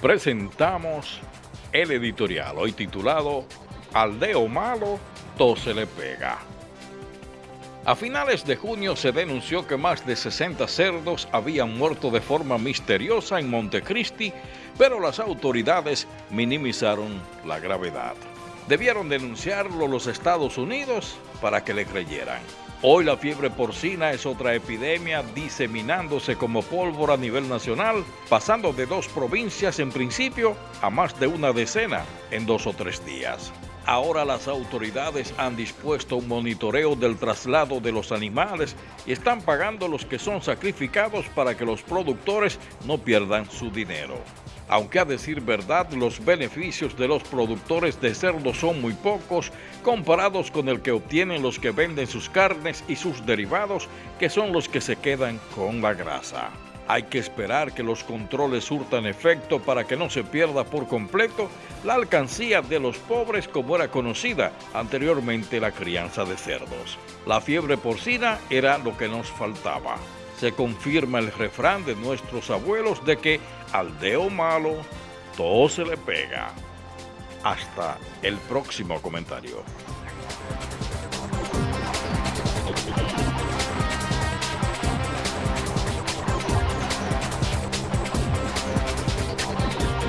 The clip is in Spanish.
presentamos el editorial, hoy titulado Aldeo malo, todo se le pega. A finales de junio se denunció que más de 60 cerdos habían muerto de forma misteriosa en Montecristi, pero las autoridades minimizaron la gravedad. Debieron denunciarlo los Estados Unidos para que le creyeran. Hoy la fiebre porcina es otra epidemia diseminándose como pólvora a nivel nacional, pasando de dos provincias en principio a más de una decena en dos o tres días. Ahora las autoridades han dispuesto un monitoreo del traslado de los animales y están pagando los que son sacrificados para que los productores no pierdan su dinero. Aunque a decir verdad, los beneficios de los productores de cerdo son muy pocos comparados con el que obtienen los que venden sus carnes y sus derivados, que son los que se quedan con la grasa. Hay que esperar que los controles surtan efecto para que no se pierda por completo la alcancía de los pobres como era conocida anteriormente la crianza de cerdos. La fiebre porcina era lo que nos faltaba se confirma el refrán de nuestros abuelos de que al dedo malo todo se le pega. Hasta el próximo comentario.